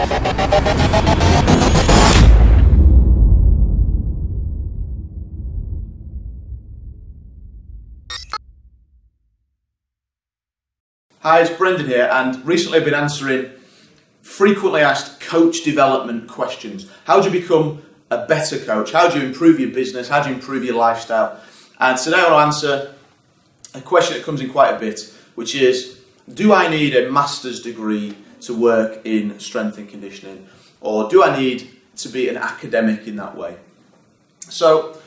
Hi, it's Brendan here, and recently I've been answering frequently asked coach development questions. How do you become a better coach? How do you improve your business? How do you improve your lifestyle? And today I want to answer a question that comes in quite a bit, which is Do I need a master's degree to work in strength and conditioning? Or do I need to be an academic in that way? So,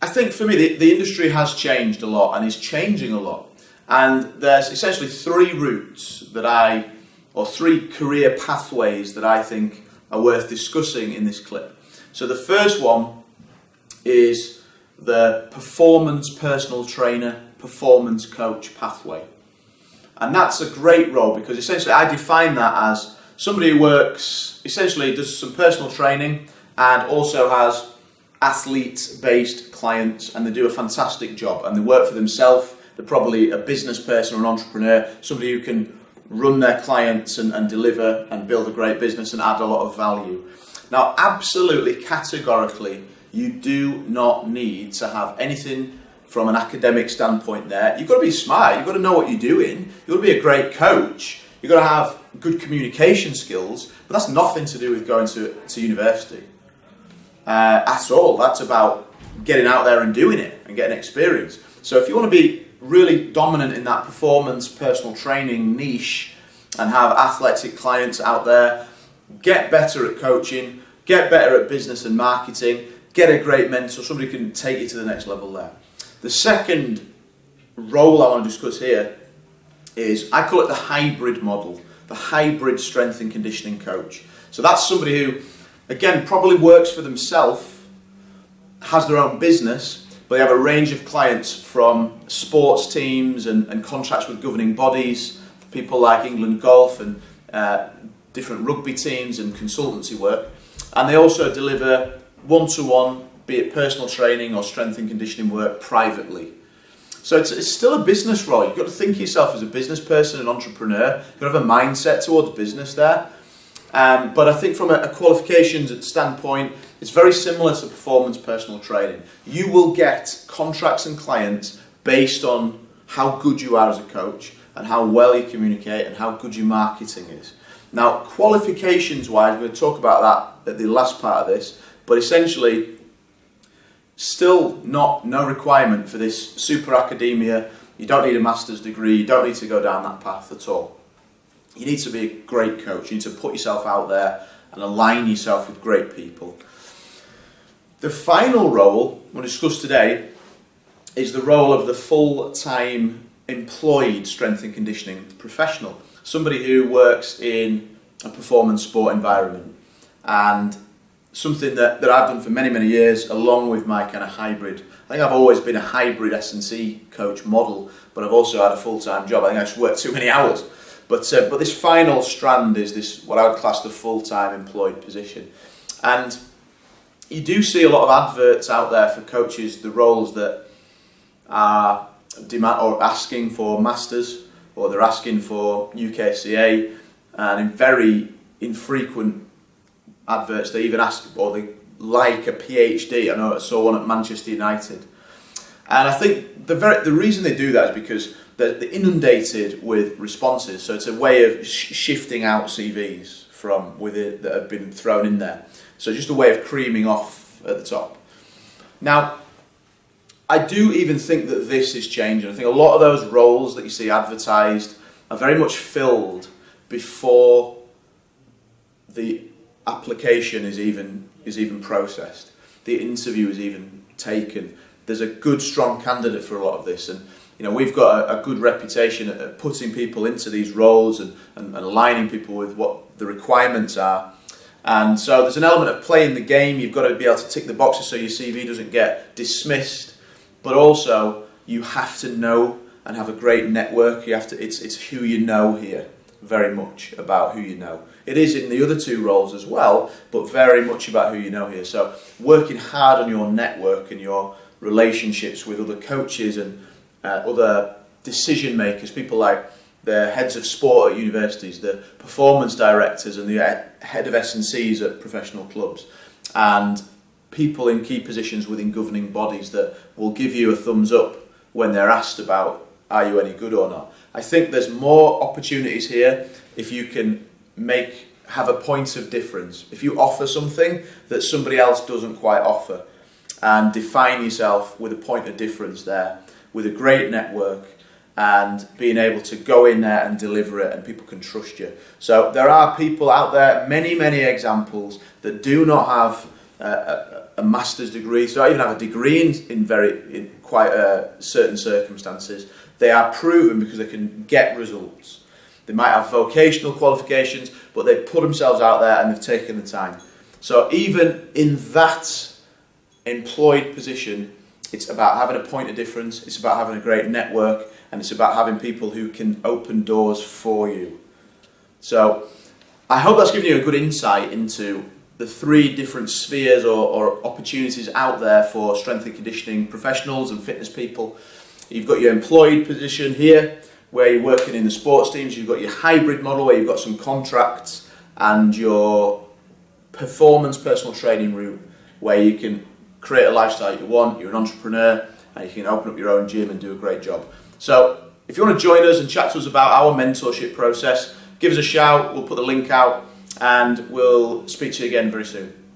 I think for me, the, the industry has changed a lot and is changing a lot. And there's essentially three routes that I, or three career pathways that I think are worth discussing in this clip. So the first one is the performance personal trainer, performance coach pathway. And that's a great role because essentially I define that as somebody who works, essentially does some personal training and also has athlete based clients and they do a fantastic job and they work for themselves they're probably a business person or an entrepreneur, somebody who can run their clients and, and deliver and build a great business and add a lot of value. Now, absolutely categorically, you do not need to have anything from an academic standpoint there. You've got to be smart, you've got to know what you're doing, you've got to be a great coach, you've got to have good communication skills, but that's nothing to do with going to, to university uh, at all. That's about getting out there and doing it and getting experience. So if you want to be really dominant in that performance personal training niche and have athletic clients out there, get better at coaching, get better at business and marketing, get a great mentor, somebody can take you to the next level there. The second role I want to discuss here is I call it the hybrid model, the hybrid strength and conditioning coach. So that's somebody who, again, probably works for themselves, has their own business, but they have a range of clients from sports teams and, and contracts with governing bodies, people like England Golf and uh, different rugby teams and consultancy work. And they also deliver one-to-one, be it personal training or strength and conditioning work privately. So it's, it's still a business role. You've got to think of yourself as a business person, an entrepreneur. You've got to have a mindset towards business there. Um, but I think from a, a qualifications standpoint, it's very similar to performance personal training. You will get contracts and clients based on how good you are as a coach and how well you communicate and how good your marketing is. Now, qualifications wise, we're going to talk about that at the last part of this, but essentially, still not no requirement for this super academia. You don't need a master's degree, you don't need to go down that path at all. You need to be a great coach, you need to put yourself out there and align yourself with great people. The final role we'll discuss today is the role of the full-time employed strength and conditioning professional, somebody who works in a performance sport environment and something that, that I've done for many, many years along with my kind of hybrid. I think I've always been a hybrid S&C coach model, but I've also had a full-time job. I think I just worked too many hours. But, uh, but this final strand is this, what I would class the full-time employed position. And you do see a lot of adverts out there for coaches, the roles that are demand or asking for masters or they're asking for UKSCA and in very infrequent adverts they even ask or they like a PhD. I know I saw one at Manchester United. And I think the very the reason they do that is because they're, they're inundated with responses. So it's a way of sh shifting out CVs from with it that have been thrown in there. So just a way of creaming off at the top. Now, I do even think that this is changing. I think a lot of those roles that you see advertised are very much filled before the application is even is even processed. The interview is even taken. There's a good, strong candidate for a lot of this, and you know we've got a, a good reputation at, putting people into these roles and, and, and aligning people with what the requirements are. And so there's an element of playing the game. You've got to be able to tick the boxes so your CV doesn't get dismissed. But also, you have to know and have a great network. You have to. It's it's who you know here, very much about who you know. It is in the other two roles as well, but very much about who you know here. So working hard on your network and your relationships with other coaches and uh, other decision makers, people like the heads of sport at universities, the performance directors, and the head of S&Cs at professional clubs, and people in key positions within governing bodies that will give you a thumbs up when they're asked about are you any good or not. I think there's more opportunities here if you can make have a point of difference. If you offer something that somebody else doesn't quite offer and define yourself with a point of difference there, with a great network and being able to go in there and deliver it and people can trust you. So there are people out there, many, many examples that do not have a, a, master's degree, so I even have a degree in, in very in quite uh, certain circumstances. They are proven because they can get results. They might have vocational qualifications, but they've put themselves out there and they've taken the time. So even in that employed position, it's about having a point of difference, it's about having a great network, and it's about having people who can open doors for you. So I hope that's given you a good insight into the three different spheres or, or opportunities out there for strength and conditioning professionals and fitness people. You've got your employed position here, where you're working in the sports teams. You've got your hybrid model, where you've got some contracts, and your performance personal training route, where you can create a lifestyle you want. You're an entrepreneur, and you can open up your own gym and do a great job. So, if you want to join us and chat to us about our mentorship process, give us a shout. We'll put the link out and we'll speak to you again very soon.